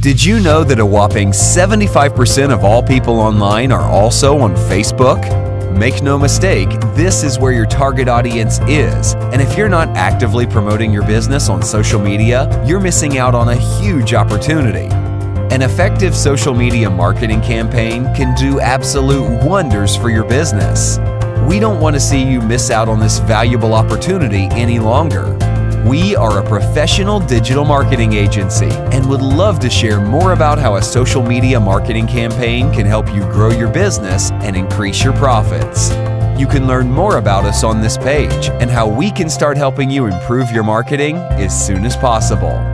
Did you know that a whopping 75% of all people online are also on Facebook? Make no mistake, this is where your target audience is. And if you're not actively promoting your business on social media, you're missing out on a huge opportunity. An effective social media marketing campaign can do absolute wonders for your business. We don't want to see you miss out on this valuable opportunity any longer. We are a professional digital marketing agency and would love to share more about how a social media marketing campaign can help you grow your business and increase your profits. You can learn more about us on this page and how we can start helping you improve your marketing as soon as possible.